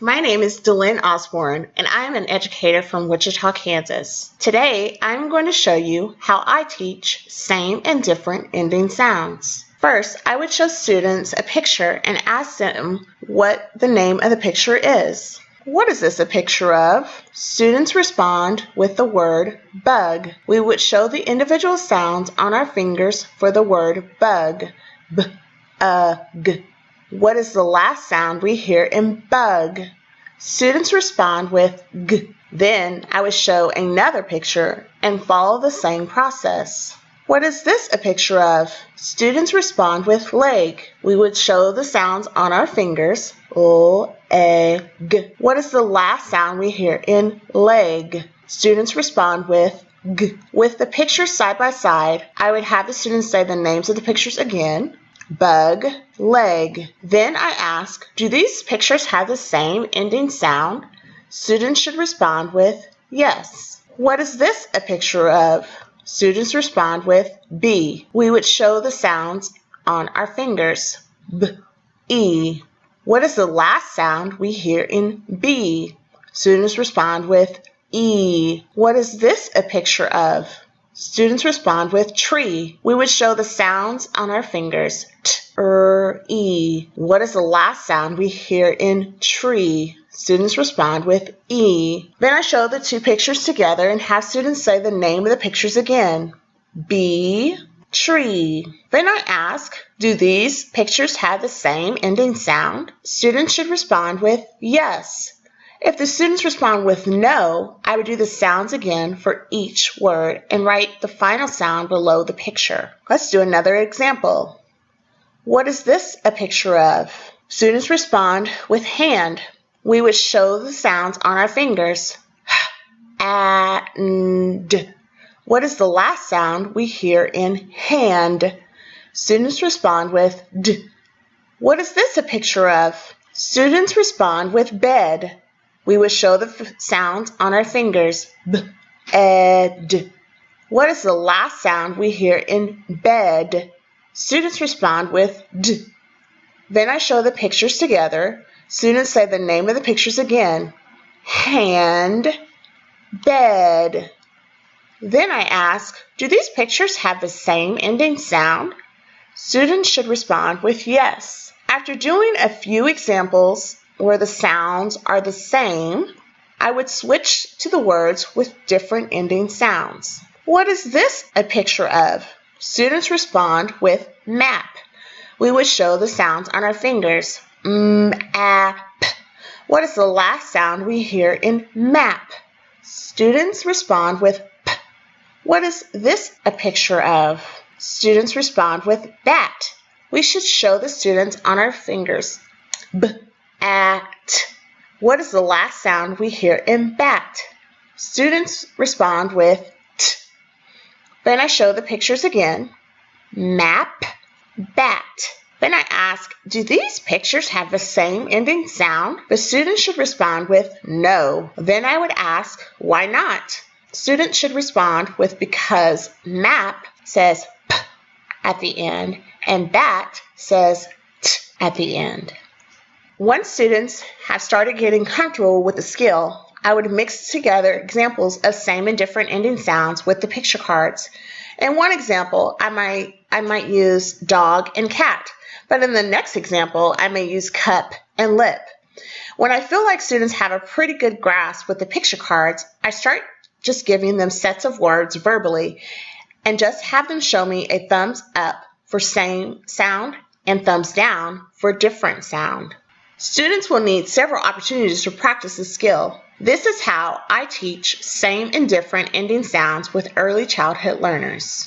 My name is Delynn Osborne, and I am an educator from Wichita, Kansas. Today, I'm going to show you how I teach same and different ending sounds. First, I would show students a picture and ask them what the name of the picture is. What is this a picture of? Students respond with the word bug. We would show the individual sounds on our fingers for the word bug. B, uh. What is the last sound we hear in bug? Students respond with g. Then I would show another picture and follow the same process. What is this a picture of? Students respond with leg. We would show the sounds on our fingers. L, A, G. What is the last sound we hear in leg? Students respond with G. With the pictures side by side, I would have the students say the names of the pictures again. Bug, leg. Then I ask, do these pictures have the same ending sound? Students should respond with yes. What is this a picture of? Students respond with bee. We would show the sounds on our fingers. B, E. What is the last sound we hear in bee? Students respond with E. What is this a picture of? Students respond with tree. We would show the sounds on our fingers. T, er, e. What is the last sound we hear in tree? Students respond with E. Then I show the two pictures together and have students say the name of the pictures again. Bee, tree. Then I ask, do these pictures have the same ending sound? Students should respond with yes. If the students respond with no, I would do the sounds again for each word and write the final sound below the picture. Let's do another example. What is this a picture of? Students respond with hand we would show the sounds on our fingers. And what is the last sound we hear in hand? Students respond with d. What is this a picture of? Students respond with bed. We would show the sounds on our fingers. B, ed. What is the last sound we hear in bed? Students respond with d. Then I show the pictures together. Students say the name of the pictures again. Hand, bed. Then I ask, do these pictures have the same ending sound? Students should respond with yes. After doing a few examples where the sounds are the same, I would switch to the words with different ending sounds. What is this a picture of? Students respond with map. We would show the sounds on our fingers m, a, p. What is the last sound we hear in map? Students respond with p. What is this a picture of? Students respond with bat. We should show the students on our fingers. B, a, t. What is the last sound we hear in bat? Students respond with t. Then I show the pictures again. Map, bat. Then I ask, do these pictures have the same ending sound? The students should respond with no. Then I would ask, why not? Students should respond with because map says p at the end and bat says t at the end. Once students have started getting comfortable with the skill, I would mix together examples of same and different ending sounds with the picture cards. In one example, I might, I might use dog and cat but in the next example, I may use cup and lip. When I feel like students have a pretty good grasp with the picture cards, I start just giving them sets of words verbally and just have them show me a thumbs up for same sound and thumbs down for different sound. Students will need several opportunities to practice the skill. This is how I teach same and different ending sounds with early childhood learners.